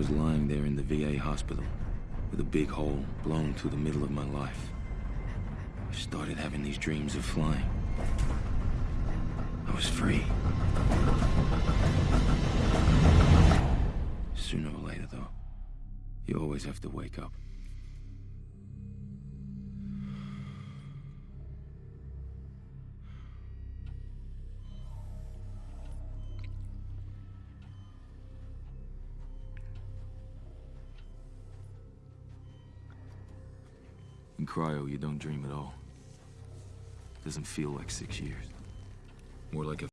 was lying there in the VA hospital, with a big hole blown through the middle of my life. I started having these dreams of flying. I was free. Sooner or later, though, you always have to wake up. In cryo, you don't dream at all. Doesn't feel like six years. More like a